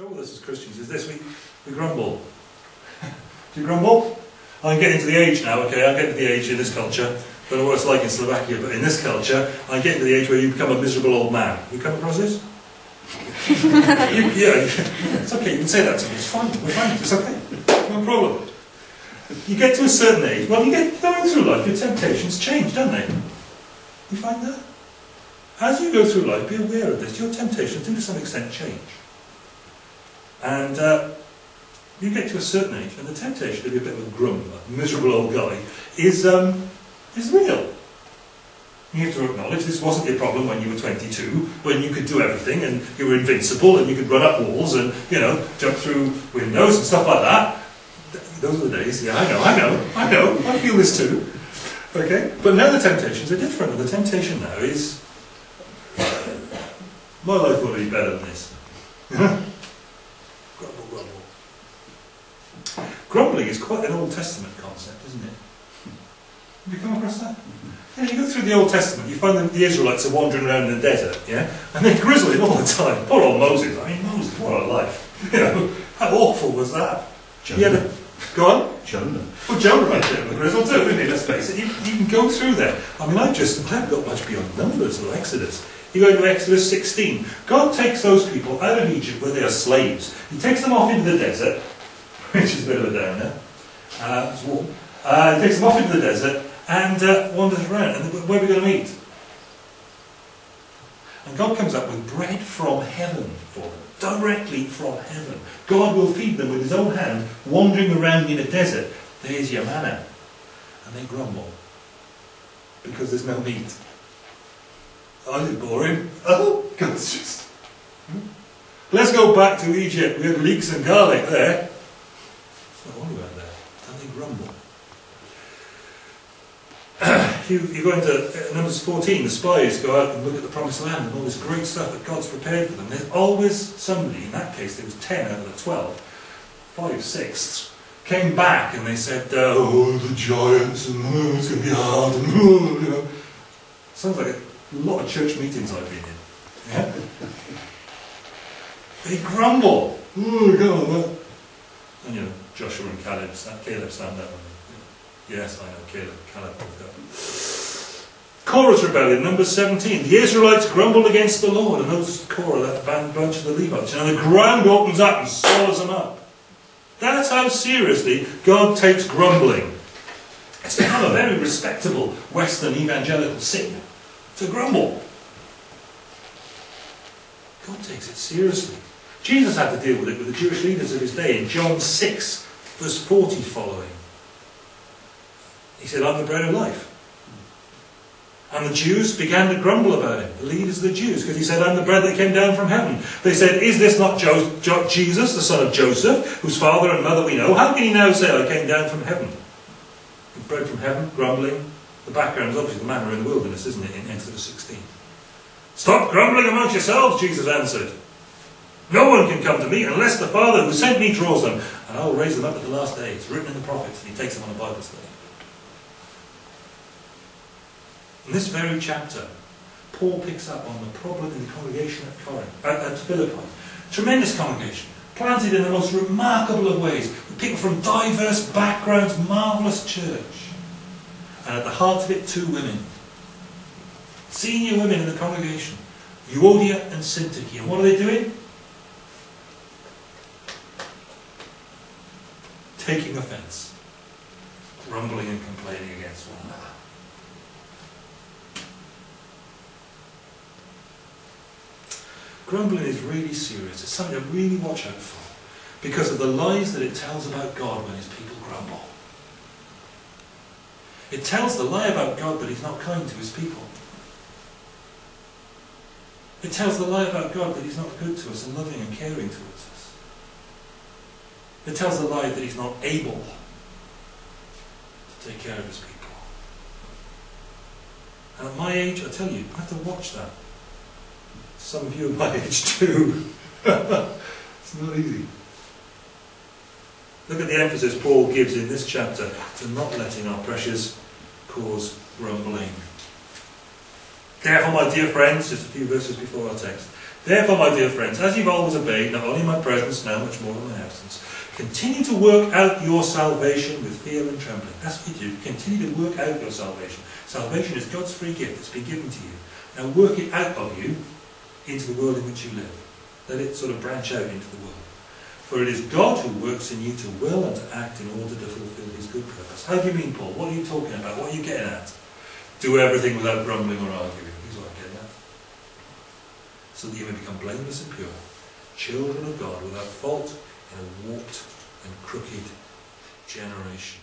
trouble with us as Christians is this, we, we grumble. Do you grumble? I'm getting to the age now, okay, I'm getting to the age in this culture, don't know what it's like in Slovakia, but in this culture, I'm getting to the age where you become a miserable old man. You come across this? you, yeah, it's okay, you can say that to me, it's fine, we're fine, it's okay, no problem. You get to a certain age, well, you get going through life, your temptations change, don't they? You find that? As you go through life, be aware of this, your temptations do to some extent change. And uh, you get to a certain age, and the temptation to be a bit of a grumbler, miserable old guy, is, um, is real. You have to acknowledge this wasn't your problem when you were 22, when you could do everything and you were invincible and you could run up walls and, you know, jump through windows and stuff like that. Those were the days. Yeah, I know, I know, I know. I feel this too. Okay? But now the temptations are different. And the temptation now is, my life will be better than this. grumble, grumble. Grumbling is quite an Old Testament concept, isn't it? Have you come across that? Yeah, you go through the Old Testament, you find that the Israelites are wandering around in the desert, yeah? And they're grizzling all the time. Poor old Moses. I mean, Moses, what a life. You know, how awful was that? He had a, go on. Jonah. Well, Jonah right there with the grizzle too, isn't he? Let's face it. You, you can go through there. I mean, I just, I haven't got much beyond Numbers or Exodus. You go into Exodus 16. God takes those people out of Egypt where they are slaves. He takes them off into the desert, which is a bit of a downer. Uh, it's warm. Uh, takes them off into the desert and uh, wanders around. And where are we going to meet? And God comes up with bread from heaven for them, directly from heaven. God will feed them with his own hand, wandering around in a desert. There's your manna. And they grumble because there's no meat. I did boring. Oh, God's just. Hmm? Let's go back to Egypt. We had leeks and garlic there. Not all about that. And they grumble. you, you go into uh, Numbers 14, the spies go out and look at the promised land and all this great stuff that God's prepared for them. There's always somebody, in that case there was 10 out of the 12, five sixths, came back and they said, oh, the giants, and oh, it's going to be hard, and oh, you know. Sounds like a lot of church meetings I've been in. Yeah? they grumble. Oh, God. Joshua and Caleb, Caleb stand up Yes, I know, Caleb, Caleb. Korah's rebellion, number 17. The Israelites grumbled against the Lord, and those Korah, that band bunch of the Levites, and the ground opens up and swallows them up. That's how seriously God takes grumbling. It's become a very respectable Western evangelical sin to grumble. God takes it seriously. Jesus had to deal with it with the Jewish leaders of his day in John 6, verse 40 following. He said, I'm the bread of life. And the Jews began to grumble about him, the leaders of the Jews, because he said, I'm the bread that came down from heaven. They said, Is this not jo jo Jesus, the son of Joseph, whose father and mother we know? How can he now say, I came down from heaven? The Bread from heaven, grumbling. The background is obviously the manna in the wilderness, isn't it, in Exodus 16. Stop grumbling amongst yourselves, Jesus answered. No one can come to me unless the Father who sent me draws them, and I will raise them up at the last day. It's written in the prophets, and he takes them on a Bible study. In this very chapter, Paul picks up on the problem in the congregation at Corinth, at, at Philippi. Tremendous congregation, planted in the most remarkable of ways, with people from diverse backgrounds, marvellous church. And at the heart of it, two women. Senior women in the congregation, Euodia and Syntyche. And what are they doing? Taking offence, grumbling and complaining against one another. Grumbling is really serious. It's something to really watch out for because of the lies that it tells about God when his people grumble. It tells the lie about God that he's not kind to his people. It tells the lie about God that he's not good to us and loving and caring towards us. It tells the lie that he's not able to take care of his people. And at my age, I tell you, I have to watch that. Some of you are my age too. it's not easy. Look at the emphasis Paul gives in this chapter to not letting our pressures cause grumbling. Therefore, my dear friends, just a few verses before our text. Therefore, my dear friends, as you've always obeyed, not only my presence, now much more in my absence, continue to work out your salvation with fear and trembling. That's what you do. Continue to work out your salvation. Salvation is God's free gift that's been given to you. Now work it out of you into the world in which you live. Let it sort of branch out into the world. For it is God who works in you to will and to act in order to fulfill his good purpose. How do you mean, Paul? What are you talking about? What are you getting at? Do everything without grumbling or arguing. What I'm getting. So that you may become blameless and pure, children of God without fault in a warped and crooked generation.